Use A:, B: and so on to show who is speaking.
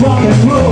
A: rock and roll.